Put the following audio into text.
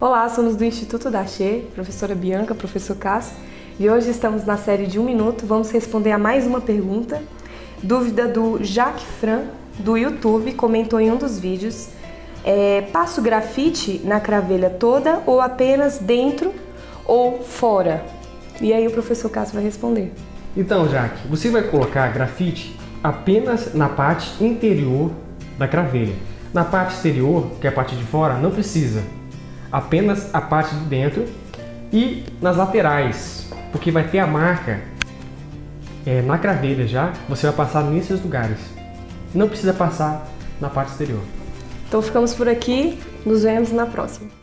Olá, somos do Instituto da Che, professora Bianca, professor Cássio, e hoje estamos na série de um minuto. Vamos responder a mais uma pergunta. Dúvida do Jacques Fran, do YouTube, comentou em um dos vídeos. É, passo grafite na cravelha toda ou apenas dentro ou fora? E aí o professor Cássio vai responder. Então, Jaque, você vai colocar grafite apenas na parte interior da cravelha. Na parte exterior, que é a parte de fora, não precisa. Apenas a parte de dentro e nas laterais, porque vai ter a marca é, na cravelha já, você vai passar nesses lugares. Não precisa passar na parte exterior. Então ficamos por aqui, nos vemos na próxima.